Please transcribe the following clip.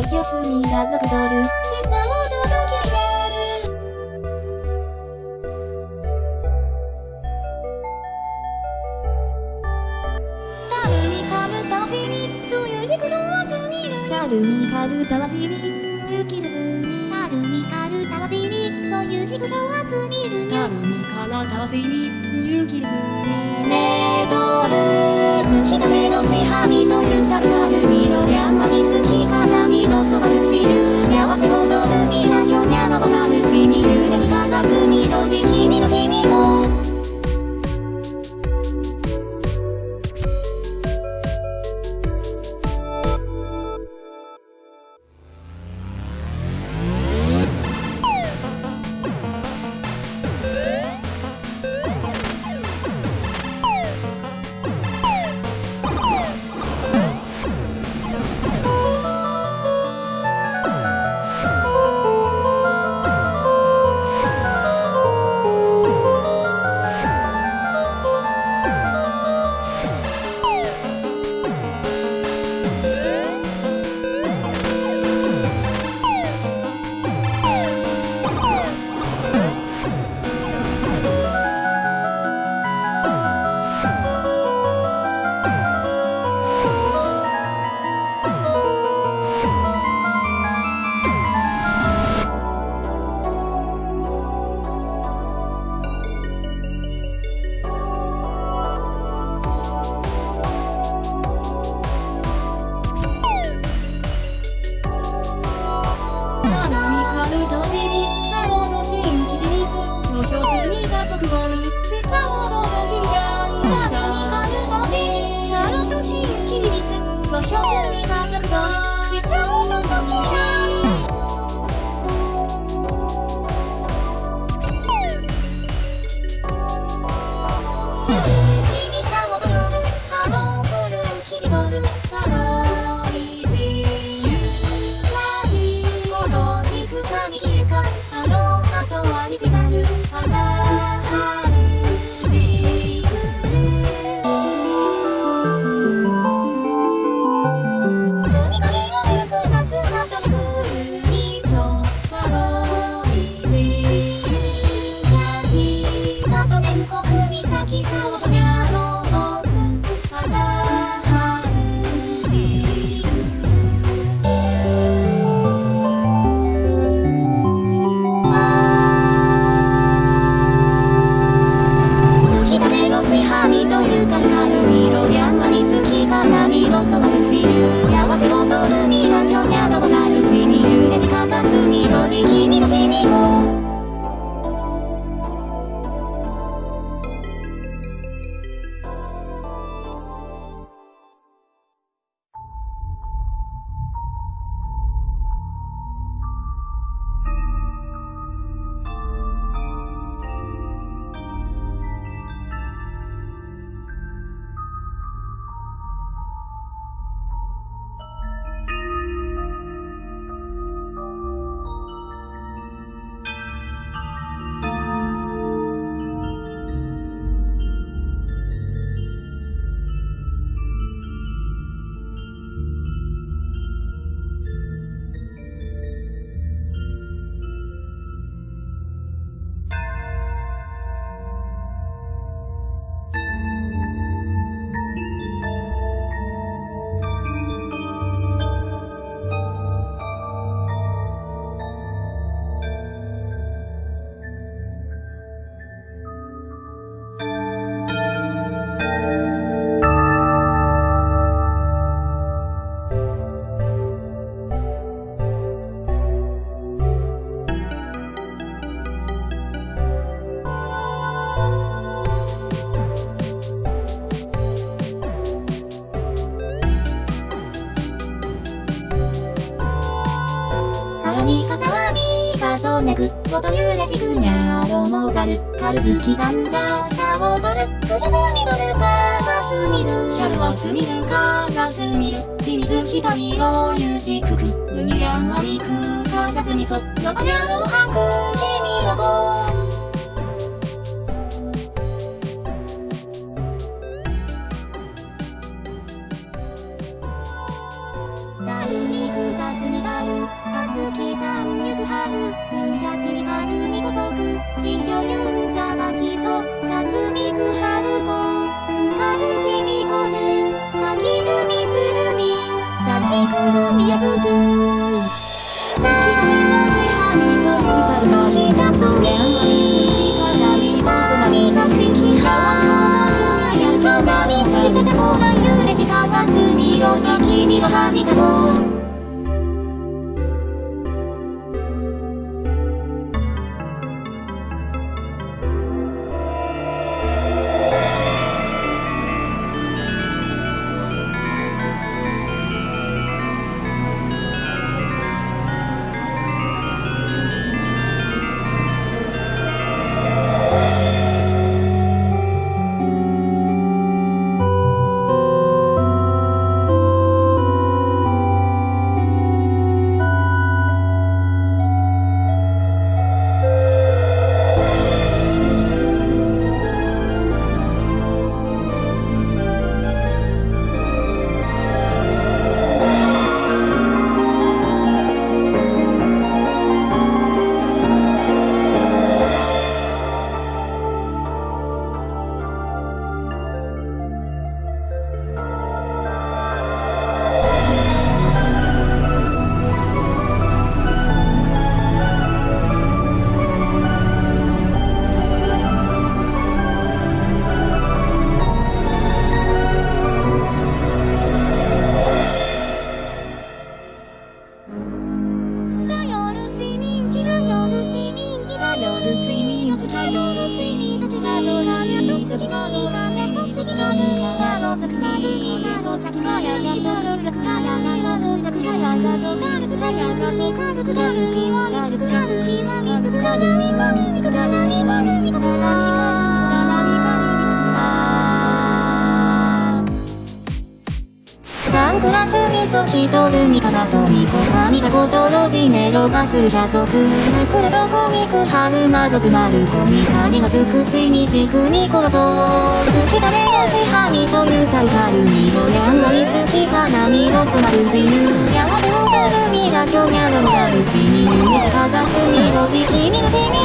よひよすみがぞくどる。ひさを届けて樽にかむたわしにそういう軸の集みるる。樽にかるたわしみ雪ですみ樽にかるたわしにそういう軸の集みるにゃ樽にからたわしみ雪ですみねどる。月の目のついはみというたるたるみろ山に月からみのそばるしるじかとねく元揺れじくにゃろもがるかるずきだんださをとる。くるずみどるかがすみる。キャルはすみるかがすみる。ちあずきたんゆくはるみつにかるみこぞくちひょゆんざまきぞかずみくはるこかぶじみこるさきるみずるみたちくるみやずくさあひはみのうとひがつみまみぞちきはやかなみつけちゃったそらゆれ時間かずみろに君のはみがと眠頼る睡眠を使い頼る睡眠だけじゃどうかずっと次の日が全然次の日が謎作り謎作りがやがとるざくらやがとざくらやがとたるつかやがトにつきとる。味方とみこが見たことのビネロがする百足めくるとコミク春窓詰まるコミカにがすくしにじくにこのぞ好きだねのしはみというたるかるみのやんわりつき花見の詰まるしぬやわせのくるみが今日にゃろがるしに夢じかがすにのびきみの手に